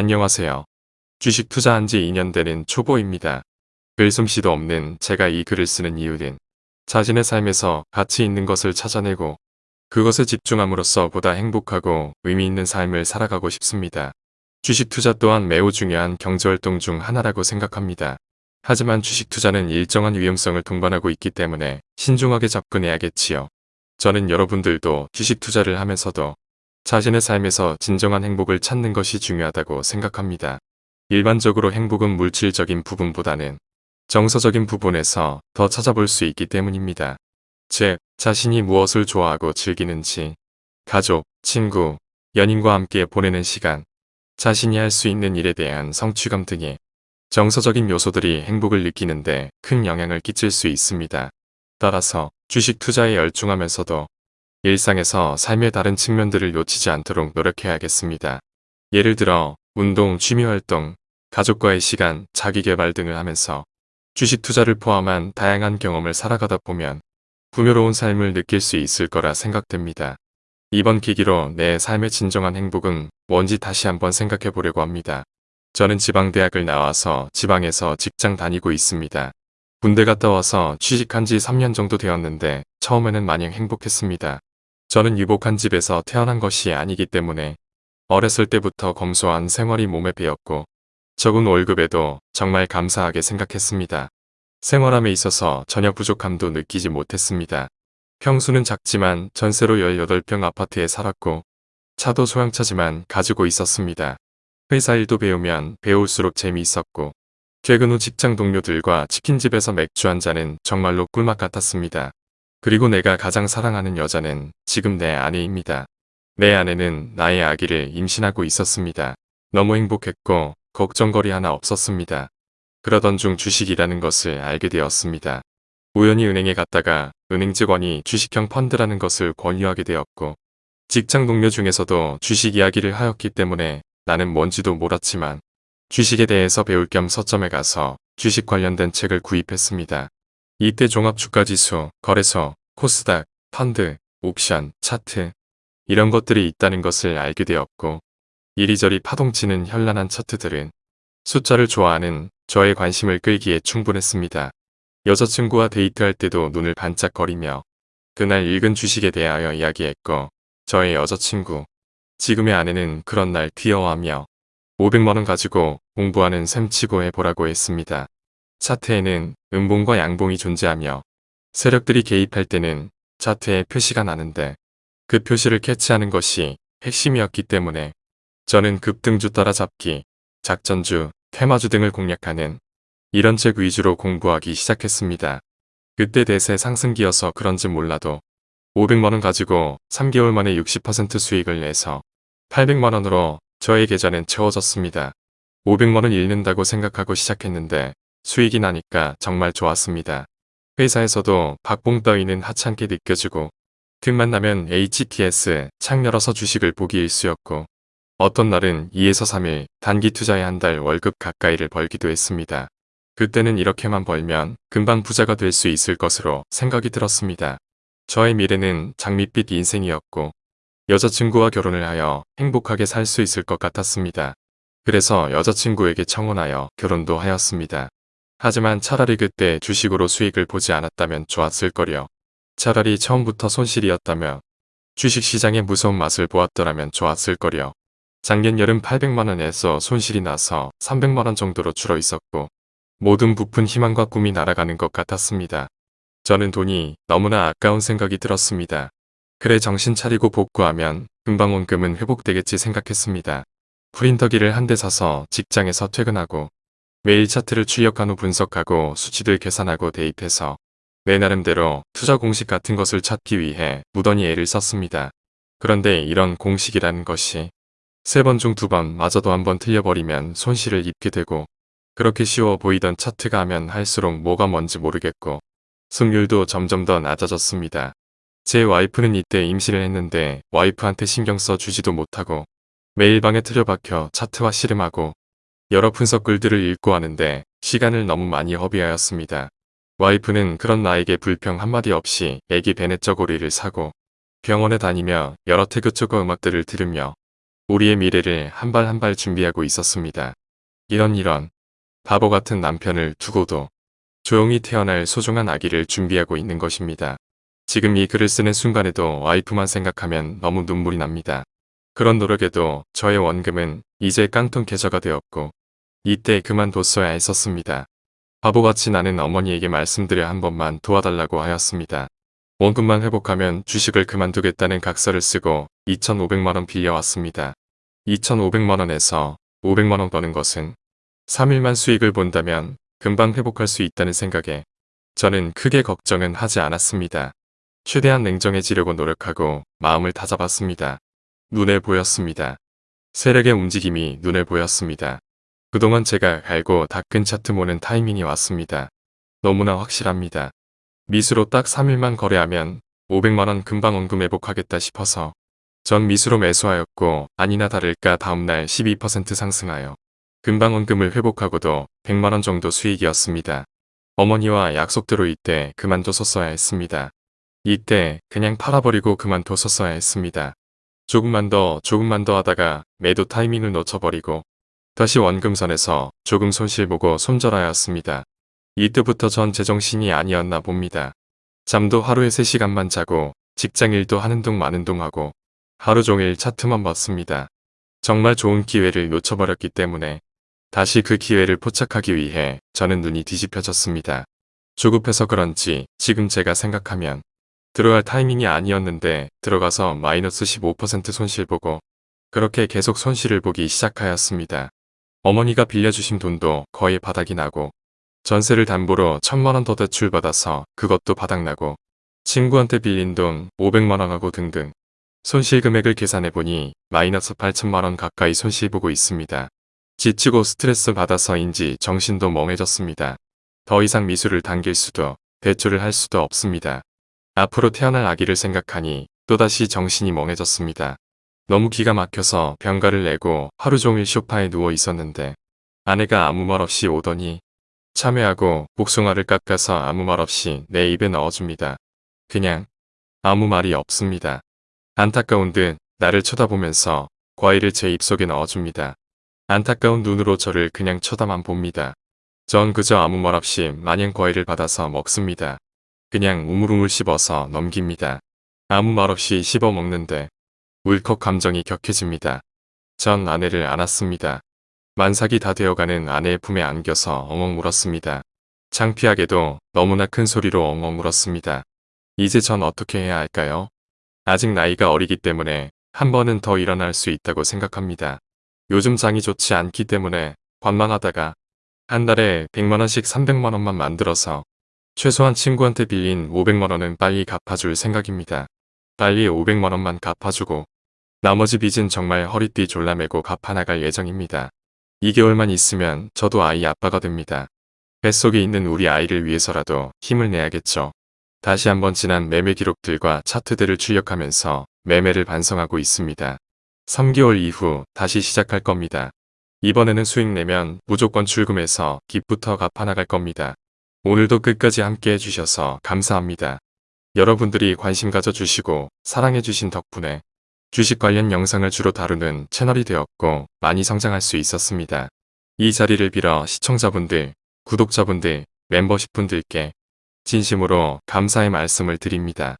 안녕하세요. 주식 투자한 지 2년 되는 초보입니다. 글 솜씨도 없는 제가 이 글을 쓰는 이유는 자신의 삶에서 가치 있는 것을 찾아내고 그것에 집중함으로써 보다 행복하고 의미 있는 삶을 살아가고 싶습니다. 주식 투자 또한 매우 중요한 경제활동 중 하나라고 생각합니다. 하지만 주식 투자는 일정한 위험성을 동반하고 있기 때문에 신중하게 접근해야겠지요. 저는 여러분들도 주식 투자를 하면서도 자신의 삶에서 진정한 행복을 찾는 것이 중요하다고 생각합니다. 일반적으로 행복은 물질적인 부분보다는 정서적인 부분에서 더 찾아볼 수 있기 때문입니다. 즉, 자신이 무엇을 좋아하고 즐기는지, 가족, 친구, 연인과 함께 보내는 시간, 자신이 할 수 있는 일에 대한 성취감 등의 정서적인 요소들이 행복을 느끼는데 큰 영향을 끼칠 수 있습니다. 따라서 주식 투자에 열중하면서도 일상에서 삶의 다른 측면들을 놓치지 않도록 노력해야겠습니다. 예를 들어 운동, 취미활동, 가족과의 시간, 자기개발 등을 하면서 주식 투자를 포함한 다양한 경험을 살아가다 보면 풍요로운 삶을 느낄 수 있을 거라 생각됩니다. 이번 계기로 내 삶의 진정한 행복은 뭔지 다시 한번 생각해 보려고 합니다. 저는 지방대학을 나와서 지방에서 직장 다니고 있습니다. 군대 갔다 와서 취직한 지 3년 정도 되었는데 처음에는 마냥 행복했습니다. 저는 유복한 집에서 태어난 것이 아니기 때문에 어렸을 때부터 검소한 생활이 몸에 배었고 적은 월급에도 정말 감사하게 생각했습니다. 생활함에 있어서 전혀 부족함도 느끼지 못했습니다. 평수는 작지만 전세로 18평 아파트에 살았고 차도 소형차지만 가지고 있었습니다. 회사 일도 배우면 배울수록 재미있었고 퇴근 후 직장 동료들과 치킨집에서 맥주 한 잔은 정말로 꿀맛 같았습니다. 그리고 내가 가장 사랑하는 여자는 지금 내 아내입니다. 내 아내는 나의 아기를 임신하고 있었습니다. 너무 행복했고 걱정거리 하나 없었습니다. 그러던 중 주식이라는 것을 알게 되었습니다. 우연히 은행에 갔다가 은행 직원이 주식형 펀드라는 것을 권유하게 되었고 직장 동료 중에서도 주식 이야기를 하였기 때문에 나는 뭔지도 몰랐지만 주식에 대해서 배울 겸 서점에 가서 주식 관련된 책을 구입했습니다. 이때 종합주가지수, 거래소, 코스닥, 펀드, 옥션, 차트 이런 것들이 있다는 것을 알게 되었고 이리저리 파동치는 현란한 차트들은 숫자를 좋아하는 저의 관심을 끌기에 충분했습니다. 여자친구와 데이트할 때도 눈을 반짝거리며 그날 읽은 주식에 대하여 이야기했고 저의 여자친구, 지금의 아내는 그런 날 귀여워하며 500만원 가지고 공부하는 셈치고 해보라고 했습니다. 차트에는 음봉과 양봉이 존재하며 세력들이 개입할 때는 차트에 표시가 나는데 그 표시를 캐치하는 것이 핵심이었기 때문에 저는 급등주 따라잡기, 작전주, 테마주 등을 공략하는 이런 책 위주로 공부하기 시작했습니다. 그때 대세 상승기여서 그런지 몰라도 500만원 가지고 3개월 만에 60% 수익을 내서 800만원으로 저의 계좌는 채워졌습니다. 500만원 잃는다고 생각하고 시작했는데 수익이 나니까 정말 좋았습니다. 회사에서도 박봉 따위는 하찮게 느껴지고 틈만 나면 HTS 창 열어서 주식을 보기 일쑤였고 어떤 날은 2에서 3일 단기 투자에 한 달 월급 가까이를 벌기도 했습니다. 그때는 이렇게만 벌면 금방 부자가 될 수 있을 것으로 생각이 들었습니다. 저의 미래는 장밋빛 인생이었고 여자친구와 결혼을 하여 행복하게 살 수 있을 것 같았습니다. 그래서 여자친구에게 청혼하여 결혼도 하였습니다. 하지만 차라리 그때 주식으로 수익을 보지 않았다면 좋았을 거려. 차라리 처음부터 손실이었다면 주식시장의 무서운 맛을 보았더라면 좋았을 거려. 작년 여름 800만원에서 손실이 나서 300만원 정도로 줄어 있었고 모든 부푼 희망과 꿈이 날아가는 것 같았습니다. 저는 돈이 너무나 아까운 생각이 들었습니다. 그래 정신 차리고 복구하면 금방 원금은 회복되겠지 생각했습니다. 프린터기를 한 대 사서 직장에서 퇴근하고 매일 차트를 출력한 후 분석하고 수치들 계산하고 대입해서 내 나름대로 투자 공식 같은 것을 찾기 위해 무던히 애를 썼습니다. 그런데 이런 공식이라는 것이 세 번 중 두 번 마저도 한 번 틀려버리면 손실을 입게 되고 그렇게 쉬워 보이던 차트가 하면 할수록 뭐가 뭔지 모르겠고 승률도 점점 더 낮아졌습니다. 제 와이프는 이때 임신을 했는데 와이프한테 신경 써 주지도 못하고 매일 방에 틀려박혀 차트와 씨름하고 여러 분석 글들을 읽고 하는데 시간을 너무 많이 허비하였습니다. 와이프는 그런 나에게 불평 한마디 없이 애기 베넷 저고리를 사고 병원에 다니며 여러 태그초거 음악들을 들으며 우리의 미래를 한 발 한 발 준비하고 있었습니다. 이런 이런 바보 같은 남편을 두고도 조용히 태어날 소중한 아기를 준비하고 있는 것입니다. 지금 이 글을 쓰는 순간에도 와이프만 생각하면 너무 눈물이 납니다. 그런 노력에도 저의 원금은 이제 깡통 계좌가 되었고 이때 그만뒀어야 했었습니다. 바보같이 나는 어머니에게 말씀드려 한 번만 도와달라고 하였습니다. 원금만 회복하면 주식을 그만두겠다는 각서를 쓰고 2,500만원 빌려왔습니다. 2,500만원에서 500만원 버는 것은 3일만 수익을 본다면 금방 회복할 수 있다는 생각에 저는 크게 걱정은 하지 않았습니다. 최대한 냉정해지려고 노력하고 마음을 다잡았습니다. 눈에 보였습니다. 세력의 움직임이 눈에 보였습니다. 그동안 제가 알고 닦은 차트 모는 타이밍이 왔습니다. 너무나 확실합니다. 미수로 딱 3일만 거래하면 500만원 금방 원금 회복하겠다 싶어서 전 미수로 매수하였고 아니나 다를까 다음날 12% 상승하여 금방 원금을 회복하고도 100만원 정도 수익이었습니다. 어머니와 약속대로 이때 그만뒀었어야 했습니다. 이때 그냥 팔아버리고 그만뒀었어야 했습니다. 조금만 더 조금만 더 하다가 매도 타이밍을 놓쳐버리고 다시 원금선에서 조금 손실보고 손절하였습니다. 이때부터 전 제정신이 아니었나 봅니다. 잠도 하루에 3시간만 자고 직장일도 하는 둥 마는 둥 하고 하루 종일 차트만 봤습니다. 정말 좋은 기회를 놓쳐버렸기 때문에 다시 그 기회를 포착하기 위해 저는 눈이 뒤집혀졌습니다. 조급해서 그런지 지금 제가 생각하면 들어갈 타이밍이 아니었는데 들어가서 마이너스 15% 손실 보고 그렇게 계속 손실을 보기 시작하였습니다. 어머니가 빌려주신 돈도 거의 바닥이 나고 전세를 담보로 천만원 더 대출받아서 그것도 바닥나고 친구한테 빌린 돈 500만원하고 등등 손실 금액을 계산해보니 마이너스 8천만원 가까이 손실 보고 있습니다. 지치고 스트레스 받아서인지 정신도 멍해졌습니다. 더 이상 미술을 당길 수도 대출을 할 수도 없습니다. 앞으로 태어날 아기를 생각하니 또다시 정신이 멍해졌습니다. 너무 기가 막혀서 병가를 내고 하루 종일 쇼파에 누워 있었는데 아내가 아무 말 없이 오더니 참외하고 복숭아를 깎아서 아무 말 없이 내 입에 넣어줍니다. 그냥 아무 말이 없습니다. 안타까운 듯 나를 쳐다보면서 과일을 제 입속에 넣어줍니다. 안타까운 눈으로 저를 그냥 쳐다만 봅니다. 전 그저 아무 말 없이 마냥 과일을 받아서 먹습니다. 그냥 우물우물 씹어서 넘깁니다. 아무 말 없이 씹어 먹는데 울컥 감정이 격해집니다. 전 아내를 안았습니다. 만삭이 다 되어가는 아내의 품에 안겨서 엉엉 울었습니다. 창피하게도 너무나 큰 소리로 엉엉 울었습니다. 이제 전 어떻게 해야 할까요? 아직 나이가 어리기 때문에 한 번은 더 일어날 수 있다고 생각합니다. 요즘 장이 좋지 않기 때문에 관망하다가 한 달에 100만원씩 300만원만 만들어서 최소한 친구한테 빌린 500만원은 빨리 갚아줄 생각입니다. 빨리 500만원만 갚아주고 나머지 빚은 정말 허리띠 졸라매고 갚아나갈 예정입니다. 2개월만 있으면 저도 아이 아빠가 됩니다. 뱃속에 있는 우리 아이를 위해서라도 힘을 내야겠죠. 다시 한번 지난 매매 기록들과 차트들을 출력하면서 매매를 반성하고 있습니다. 3개월 이후 다시 시작할 겁니다. 이번에는 수익 내면 무조건 출금해서 깃부터 갚아나갈 겁니다. 오늘도 끝까지 함께 해주셔서 감사합니다. 여러분들이 관심 가져주시고 사랑해주신 덕분에 주식 관련 영상을 주로 다루는 채널이 되었고 많이 성장할 수 있었습니다. 이 자리를 빌어 시청자분들, 구독자분들, 멤버십 분들께 진심으로 감사의 말씀을 드립니다.